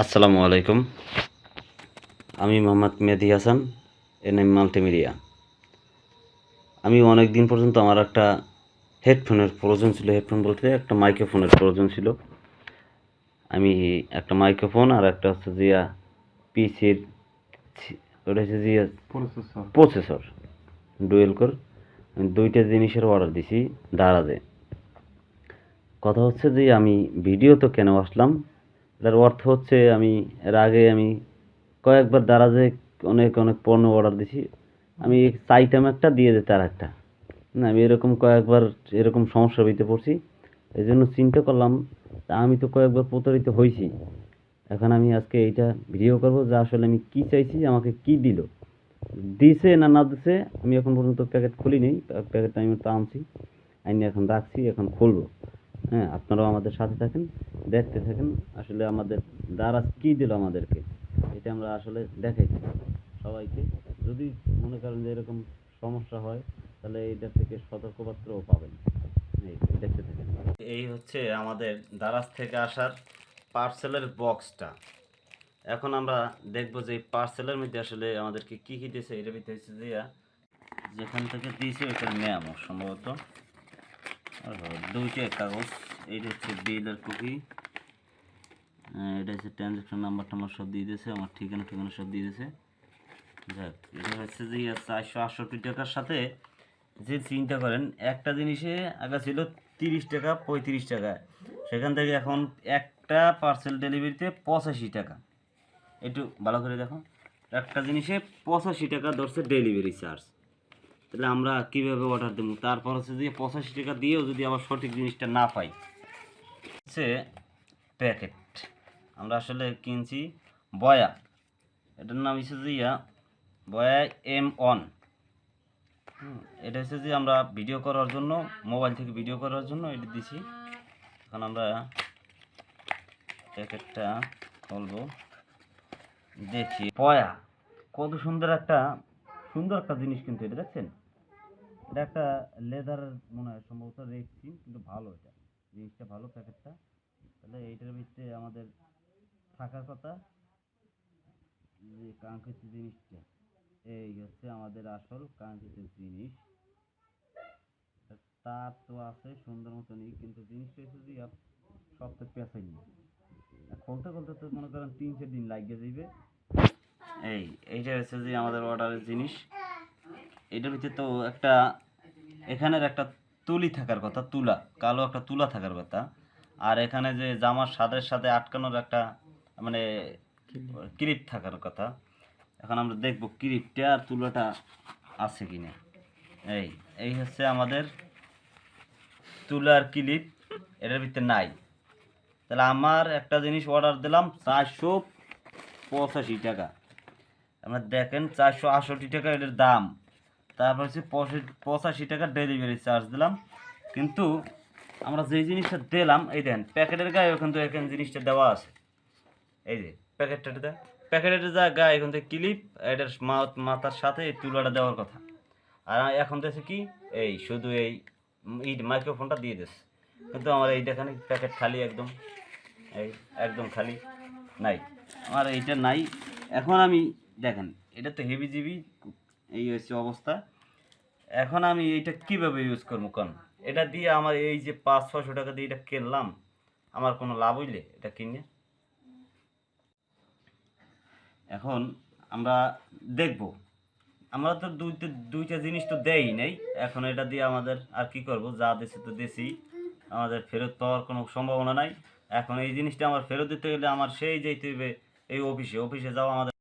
আসসালামু আলাইকুম। আমি মোহাম্মদ মেহেদি হাসান এনএম মাল্টিমিডিয়া। আমি অনেক দিন পর্যন্ত আমার একটা হেডফোনের প্রয়োজন ছিল হেডফোন বলতে একটা মাইক্রোফোনের প্রয়োজন ছিল। আমি একটা মাইক্রোফোন আর একটা হচ্ছে জিয়া পিসির ওটা হচ্ছে জিয়া প্রসেসর। Processor dual core. দুইটা জিনিসের অর্ডার দিছি দারাজে কথা হচ্ছে যে, আমি ভিডিও তো কেন আসলাম? এটার অর্থ হচ্ছে, আমি, এর আগে আমি কয়েকবার দারাজে অনেক অনেক পণ্য অর্ডার দিছি। আমি চাইতাম একটা, দিয়ে দিতে আর একটা। না, আমি এরকম কয়েকবার, এরকম সমস্যার ভিতরে পড়ছি। এই জন্য চিন্তা করলাম আমি তো কয়েকবার প্রতারিত হয়েছি এখন আমি আজকে এইটা ভিডিও করব, যে আসলে আমি কি চাইছি, আমাকে কি দিল? দিছে না না দিছে, আমি এখন পর্যন্ত প্যাকেট খুলি নেই প্যাকেটটা আমি তো আনছি। আইনি এখন রাখছি, এখন খুলবো। হ্যাঁ আপনারাও আমাদের সাথে থাকেন, দেখতে থাকেন, আসলে আমাদের দ্বারা কি দিল আমাদেরকে, এটা আমরা আসলে দেখাই সবাইকে। যদি মনে করেন যে এরকম সমস্যা হয়, তাহলে এইটা থেকে সতর্কবার্তাও পাবেন। দেখতে থাকেন। এই হচ্ছে আমাদের দারাজ থেকে আসার পার্সেলের বক্সটা এখন আমরা দেখব যে পার্সেলের মধ্যে আসলে আমাদেরকে কি কি দিয়েছে এটার ভিতরে হচ্ছে যে যেখান থেকে দিয়েছে ওইটার নেয়ামো সম্ভবত। আর দুইটা কাগজ, এইটা হচ্ছে বিলের কপি এটা হচ্ছে ট্রানজ্যাকশন নাম্বার টাম্বার সব দিয়ে দিয়েছে, আমার ঠিকানা ঠিকানা সব দিয়ে দিয়েছে। যাক, এটা হচ্ছে যে চারশো আটষট্টি টাকার সাথে যে চিন্তা করেন, একটা জিনিসে আগে ছিল তিরিশ টাকা, পঁয়ত্রিশ টাকা। সেখান থেকে এখন একটা পার্সেল ডেলিভারিতে পঁচাশি টাকা। একটু ভালো করে দেখো। একটা জিনিসে পঁচাশি টাকা ধরছে ডেলিভারি চার্জ তাহলে আমরা কীভাবে অর্ডার দেবো? তারপর হচ্ছে যে পঁচাশি টাকা দিয়েও যদি আবার সঠিক জিনিসটা না পাই, হচ্ছে প্যাকেট আমরা আসলে কিনছি বয়া। এটার নাম হচ্ছে যে ইয়া, বয়া এম অন এটা হচ্ছে যে আমরা ভিডিও করার জন্য মোবাইল থেকে ভিডিও করার জন্য এটা দিছি। এখন আমরা প্যাকেটটা খুলবো। দেখি। পয়া, কত সুন্দর একটা সুন্দর একটা জিনিস কিন্তু এটা, দেখছেন? এটা একটা লেদার মনে হয়, সম্ভবত রেখছি কিন্তু ভালো এটা। জিনিসটা ভালো, প্যাকেটটা। তাহলে এইটার ভিতরে আমাদের থাকার কথা, যে কাঙ্ক্ষিত জিনিসটা। এই হচ্ছে আমাদের আসল কাঙ্ক্ষিত জিনিস। তার তো আছে, সুন্দর মতনই কিন্তু জিনিসটা হচ্ছে যে সব তো পেঁচাই খুলতে খুলতে তো মনে করেন তিন চার দিন লাগিয়ে যাইবে এই, এইটা হচ্ছে যে আমাদের অর্ডারের জিনিস। এটার ভিতরে তো একটা এখানের একটা তুলি থাকার কথা, তুলা, কালো একটা তুলা থাকার কথা। আর এখানে যে জামার সাদের সাথে আটকানোর একটা মানে ক্লিপ থাকার কথা। এখন আমরা দেখব ক্লিপটা আর তুলাটা আছে কিনা। এই এই হচ্ছে আমাদের তুলার ক্লিপ। এটার ভিতরে নাই। তাহলে আমার একটা জিনিস অর্ডার দিলাম, চারশো পঁচাশি টাকা। আপনার দেখেন চারশো আটষট্টি টাকা এটার দাম। তারপর হচ্ছে পঁচাশি টাকা ডেলিভারি চার্জ দিলাম। কিন্তু আমরা যেই জিনিসটা দিলাম, এই দেন প্যাকেটের গায়ে ওখান থেকে এখানে জিনিসটা দেওয়া আছে। এই যে, প্যাকেটটা দেয় প্যাকেটের যা গায়ে এখান থেকে ক্লিপ এটার মাথার সাথে এই তুলাটা দেওয়ার কথা। আর এখন দেখছি কি, এই শুধু এই এই মাইক্রোফোনটা দিয়ে দিচ্ছে। কিন্তু আমার এইটা এখানে প্যাকেট খালি একদম। এই একদম খালি নাই। আমার এইটা নাই। এখন আমি, দেখেন, এটা তো হেভি জিবি, এই হচ্ছে অবস্থা। এখন আমি এইটা কীভাবে ইউজ করব কোন? এটা দিয়ে আমার এই যে পাঁচ ছশো টাকা দিয়ে এটা কিনলাম, আমার কোনো লাভ হইলে এটা কিনে। এখন আমরা দেখব। আমরা তো দুইটা দুইটা জিনিস তো দেই নাই। এখন এটা দিয়ে আমাদের আর কি করব? যা দেশে তো দেশি। আমাদের ফেরত পাওয়ার কোনো সম্ভাবনা নাই। এখন এই জিনিসটা আমার ফেরত দিতে গেলে আমার সেই যেতে হবে এই অফিসে। অফিসে যাওয়া আমাদের